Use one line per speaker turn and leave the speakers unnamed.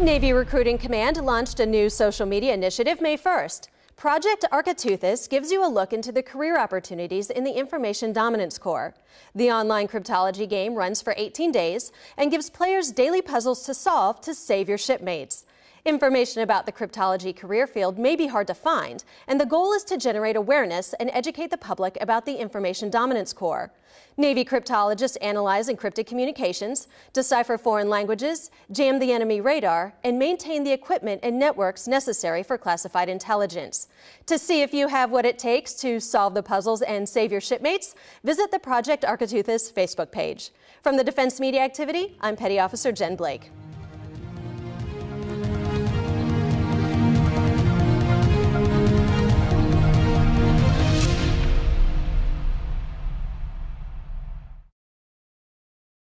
Navy Recruiting Command launched a new social media initiative May 1st. Project Architeuthis gives you a look into the career opportunities in the Information Dominance Corps. The online cryptology game runs for 18 days and gives players daily puzzles to solve to save your shipmates. Information about the cryptology career field may be hard to find, and the goal is to generate awareness and educate the public about the Information Dominance Corps. Navy cryptologists analyze encrypted communications, decipher foreign languages, jam the enemy radar, and maintain the equipment and networks necessary for classified intelligence. To see if you have what it takes to solve the puzzles and save your shipmates, visit the Project Architeuthis Facebook page. From the Defense Media Activity, I'm Petty Officer Jen Blake.